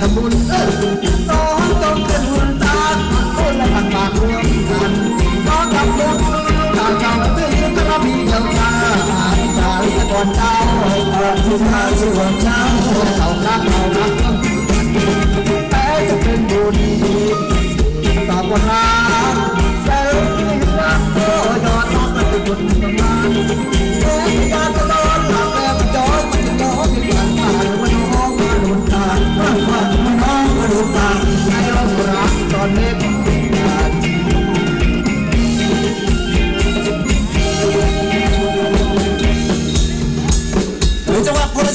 ทำบุญเอองต้องเป็นหุ่นตาคนละกันปากรวงกันน้อทำบุญตาเก่าเพื่อนก็มีเจ้าตาตาก่อนเจ้าก่อนที่มาสวดเช้าเขารักเขารักแต่จะเป็นบุญตาก่อนรักแต่ที่รักก็ยอดน้องเป็นบุญกันมาแต่การ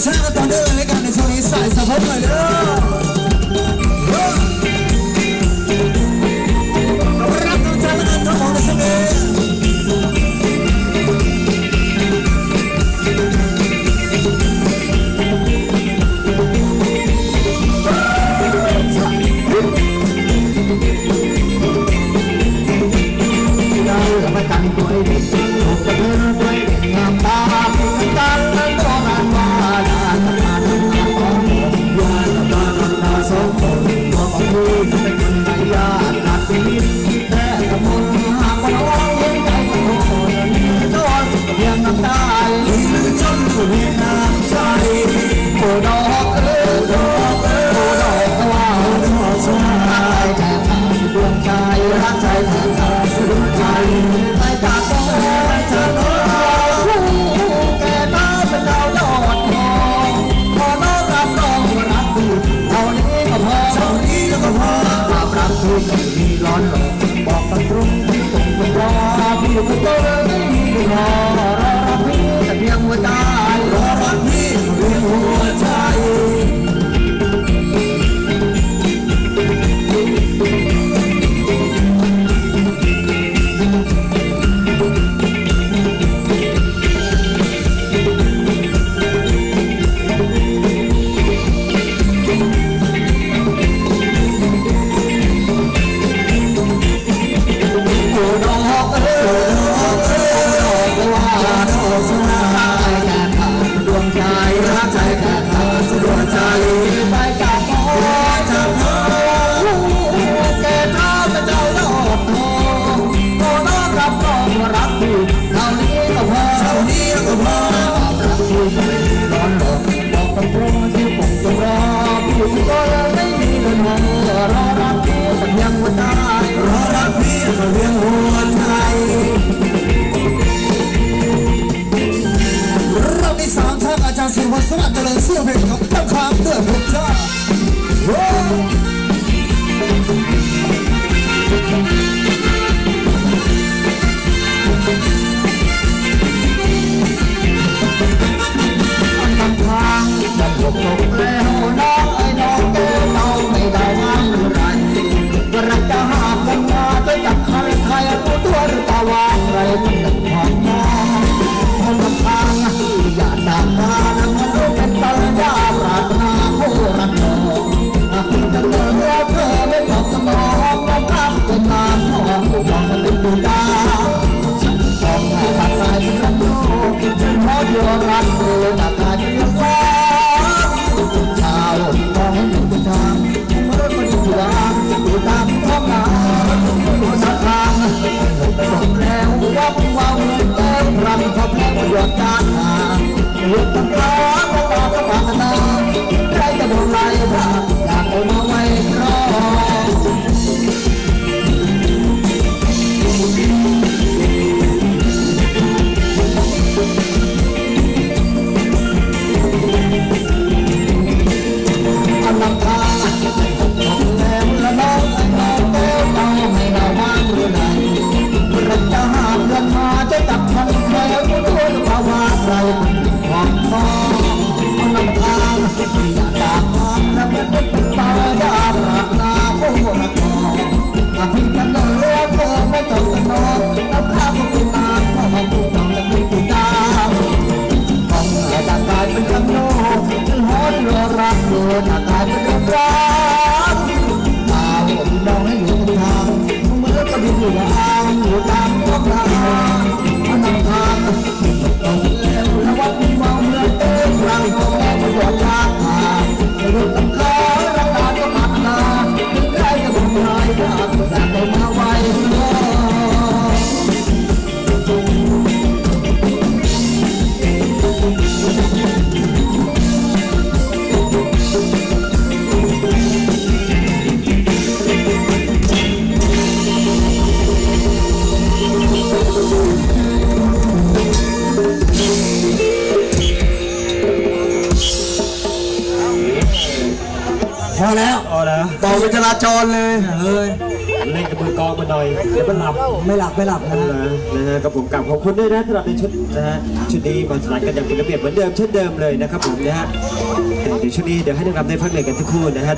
ชาติตอนเดินเลยกันในช่วงนี้ใส่สะโพกหน่ลยเด้อ Dakota. พอแล้วพอแล้วต่อเป็นจราจรเลยเฮ้ยเล่นกับมือกองไปหน่อยเดี๋ยวมันหลับไม่หลับไม่หลับนะนะฮะกับผมกลับขอบคุณด้วยนะสำหรับในชุดนะฮะชุดนี้มาสลายกันอย่างเป็นระเบียบเหมือนเดิมเช่นเดิมเลยนะครับผมนะฮะเดี๋ยวชุดนี้เดี๋ยวให้นักรำได้พักเหนื่อยกันทุกคู่นะฮะ